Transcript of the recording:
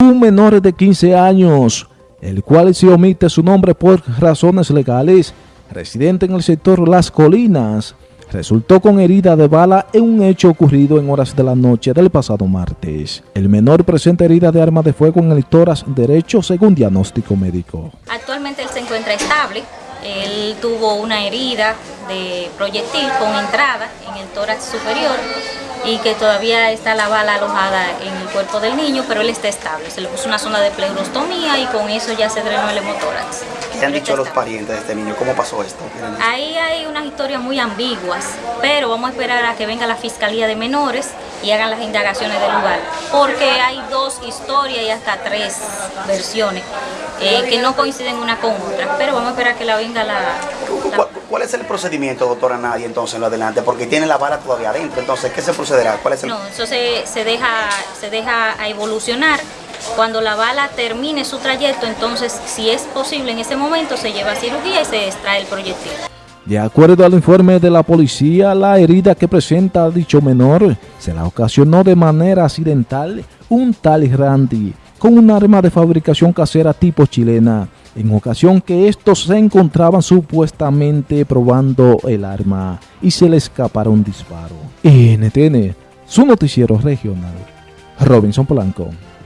Un menor de 15 años, el cual se omite su nombre por razones legales, residente en el sector Las Colinas, resultó con herida de bala en un hecho ocurrido en horas de la noche del pasado martes. El menor presenta herida de arma de fuego en el tórax derecho según diagnóstico médico. Actualmente él se encuentra estable, él tuvo una herida de proyectil con entrada en el tórax superior y que todavía está la bala alojada en el cuerpo del niño, pero él está estable. Se le puso una zona de pleurostomía y con eso ya se drenó el hemotórax. ¿Qué han dicho los parientes de este niño? ¿Cómo pasó esto? Ahí hay unas historias muy ambiguas, pero vamos a esperar a que venga la Fiscalía de Menores y hagan las indagaciones del lugar, porque hay dos historias y hasta tres versiones eh, que no coinciden una con otra, pero vamos a esperar a que la venga la... ¿Cuál, es el procedimiento, doctora Nadia, entonces, en lo adelante? Porque tiene la bala todavía adentro, entonces, ¿qué se procederá? ¿Cuál es el... No, eso se, se, deja, se deja a evolucionar. Cuando la bala termine su trayecto, entonces, si es posible en ese momento, se lleva a cirugía y se extrae el proyectil. De acuerdo al informe de la policía, la herida que presenta dicho menor se la ocasionó de manera accidental un tal Randy con un arma de fabricación casera tipo chilena, en ocasión que estos se encontraban supuestamente probando el arma y se le escapara un disparo. NTN, su noticiero regional. Robinson Polanco.